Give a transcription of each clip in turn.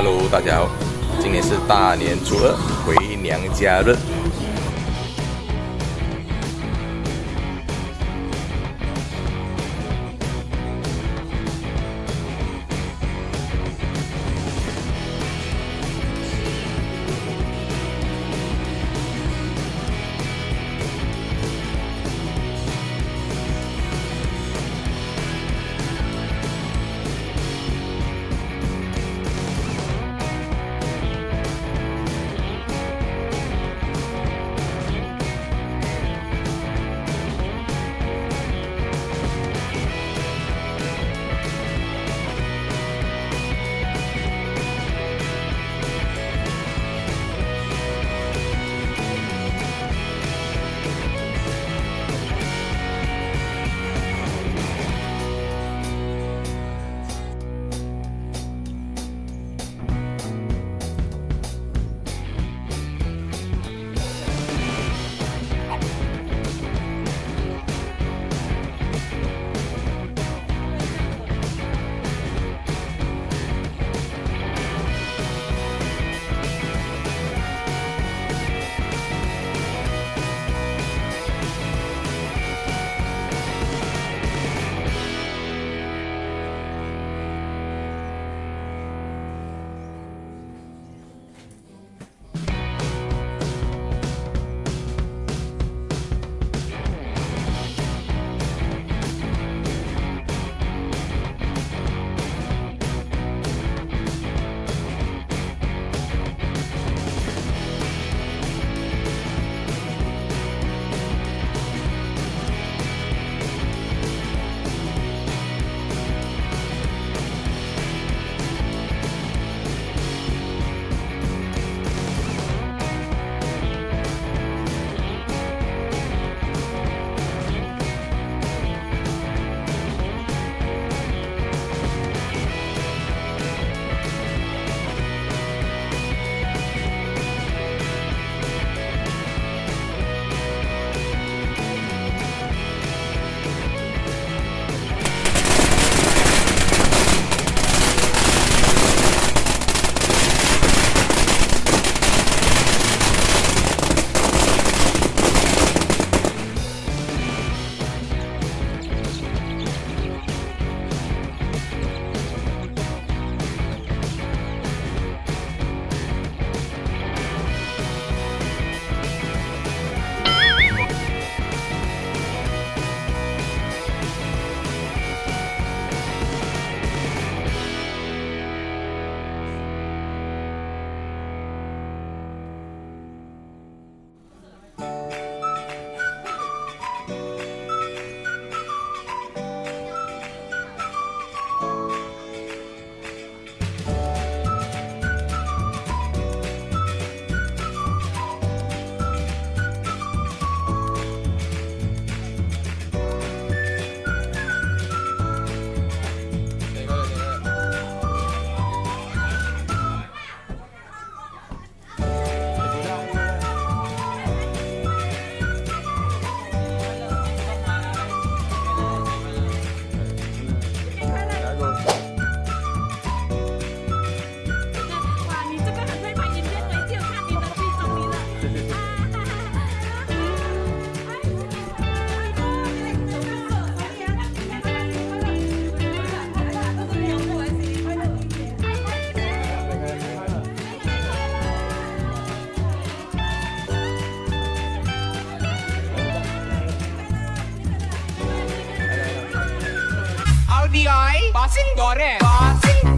Hello，大家好，今天是大年初二，回娘家日。passing door, eh? passing.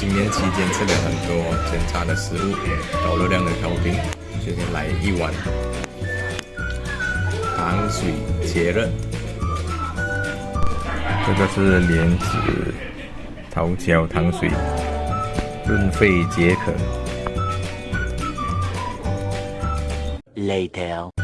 新年期间吃了很多煎炸的食物，高热量的烤饼，决定来一碗糖水解热。这个是莲子桃胶糖水，润肺解渴。Later.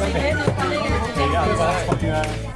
怎么样这个超